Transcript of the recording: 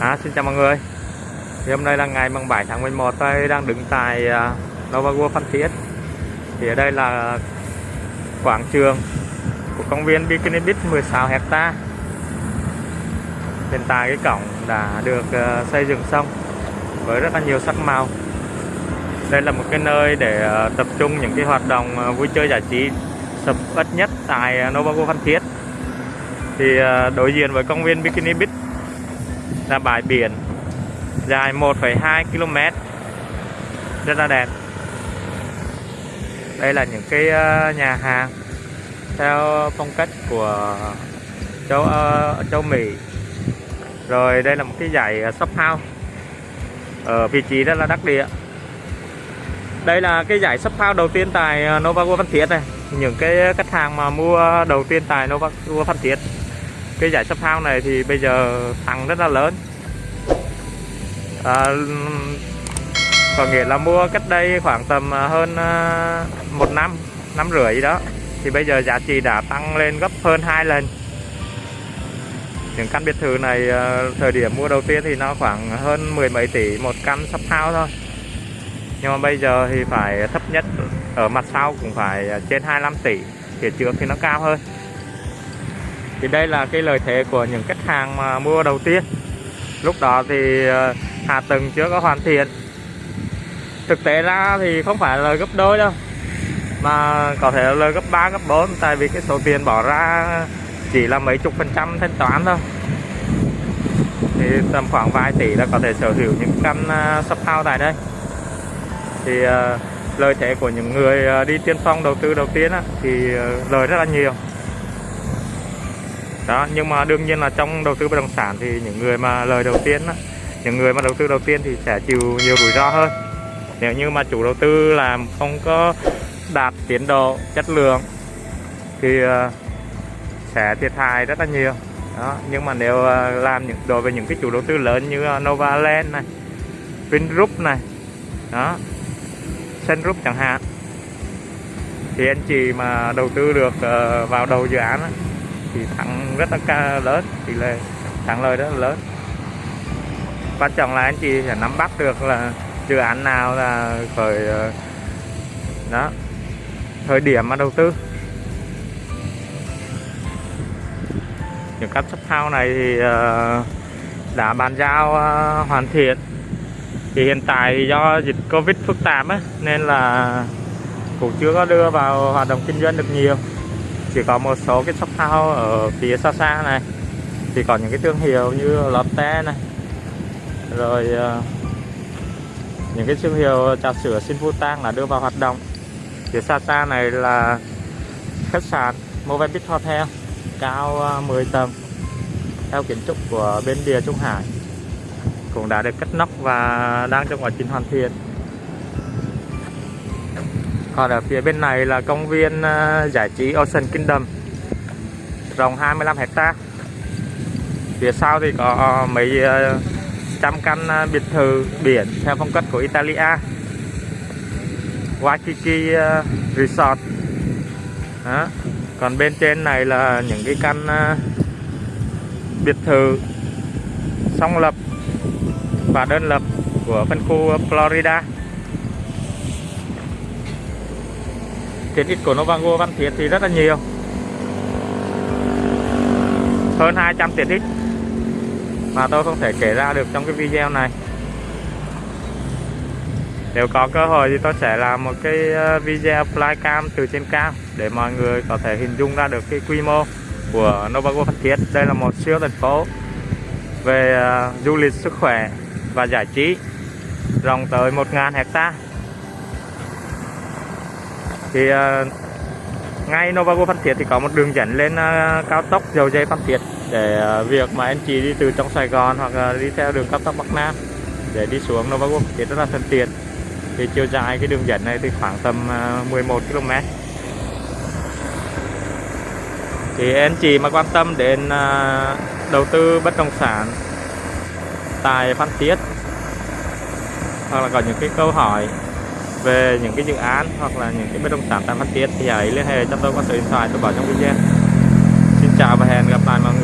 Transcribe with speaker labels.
Speaker 1: À, xin chào mọi người. Thì hôm nay là ngày mùng 7 tháng 11 tôi đang đứng tại à, Nova World Phan Thiết. Thì ở đây là quảng trường của công viên Bikini Beach 16 hecta. Hiện tại cái cổng đã được à, xây dựng xong với rất là nhiều sắc màu. Đây là một cái nơi để à, tập trung những cái hoạt động vui chơi giải trí sập ít nhất tại Nova World Phan Thiết. Thì đối diện với công viên Bikini Beach là bãi biển dài 1,2 km rất là đẹp. Đây là những cái ờ, nhà hàng theo phong cách của châu uh, châu Mỹ. Rồi đây là một cái dãy ờ, shop house ở vị trí rất là đắc địa. Đây là cái giải shop house đầu tiên tại Nova World Phan Thiết này. Những cái khách hàng mà mua đầu tiên tại Nova World Phan Thiết cái giải sắp hao này thì bây giờ tăng rất là lớn. À, có nghĩa là mua cách đây khoảng tầm à, hơn à, một năm năm rưỡi gì đó thì bây giờ giá trị đã tăng lên gấp hơn hai lần. Những căn biệt thự này à, thời điểm mua đầu tiên thì nó khoảng hơn mười mấy tỷ một căn sắp hao thôi. Nhưng mà bây giờ thì phải thấp nhất ở mặt sau cũng phải trên 25 tỷ phía trước thì nó cao hơn thì đây là cái lợi thế của những khách hàng mà mua đầu tiên. Lúc đó thì ờ, hạ tầng chưa có hoàn thiện. Thực tế ra thì không phải là gấp đôi đâu, mà có thể là gấp 3 gấp 4 tại vì cái số tiền bỏ ra chỉ là mấy chục phần trăm thanh toán thôi. Thì tầm khoảng vài tỷ là có thể sở hữu những căn ờ, shop house tại đây. Thì ờ, lợi thế của những người đi tiên phong đầu tư đầu tiên thì lời rất là nhiều đó nhưng mà đương nhiên là trong đầu tư bất động sản thì những người mà lời đầu tiên đó, những người mà đầu tư đầu tiên thì sẽ chịu nhiều rủi ro hơn. Nếu như mà chủ đầu tư làm không có đạt tiến độ chất lượng thì ờ, sẽ thiệt hại rất là nhiều. Đó nhưng mà nếu ờ, làm những đối với những cái chủ đầu tư lớn như ờ, Novaland này Vingroup này đó Sunroof chẳng hạn thì anh chị mà đầu tư được vào đầu dự án thì thắng rất là lớn tỷ lệ thắng lời rất là lớn. Quan trọng là anh chị sẽ nắm bắt được là dự án nào là khởi ờ, đó thời điểm mà đầu tư. Những căn shop house này thì ờ, đã bàn giao ờ, hoàn thiện. Thì hiện tại do dịch covid phức tạp ấy, nên là cũng chưa có đưa vào hoạt động kinh doanh được nhiều chỉ có một số cái shop house ở phía xa xa này. Thì có những cái thương hiệu như Lotte này. Rồi uh, những cái thương hiệu trà sữa xin vu tang là đưa vào hoạt động. Phía xa xa này là khách sạn Movenpick Hotel cao ờ, uh, 10 tầng theo kiến trúc của bên Địa Trung Hải. Cũng đã được cất nóc và đang trong quá trình hoàn thiện còn ở phía bên này là công viên ờ, giải trí Ocean Kingdom. Rộng 25 hecta phía sau thì có ờ, mấy ờ, trăm căn biệt thự biển theo phong cách của Italia. Waikiki Resort. Đó. còn bên trên này là những cái căn biệt thự song lập và đơn lập của phân khu Florida. Tiện ích của Novago Văn Thiết thì rất là nhiều. Hơn 200 tiện ích mà tôi không thể kể ra được trong cái video này. Nếu có cơ hội thì tôi sẽ làm một cái ờ, video flycam từ trên cao để mọi người có thể hình dung ra được cái quy mô của Novago Phan Thiết. Đây là một siêu thành phố về ờ, du lịch sức khỏe và giải trí rộng tới 1.000 hecta thì à, ngay Novago Phan Thiết thì có một đường dẫn lên à, cao tốc dầu dây Phan Thiết để à, việc mà anh chị đi từ trong Sài Gòn hoặc đi theo đường cao tốc Bắc Nam để đi xuống Novago Phan Thiết rất là thuận tiện thì chiều dài cái đường dẫn này thì khoảng tầm 11 km. Thì anh chị mà quan tâm đến đầu tư bất động sản tại Phan Thiết hoặc là có những cái câu hỏi về những cái dự án hoặc là những cái bất động sản tại Phan Thiết. Thì hãy liên hệ cho tôi qua số điện thoại, tôi bảo trong video. Xin chào và hẹn gặp lại mọi người.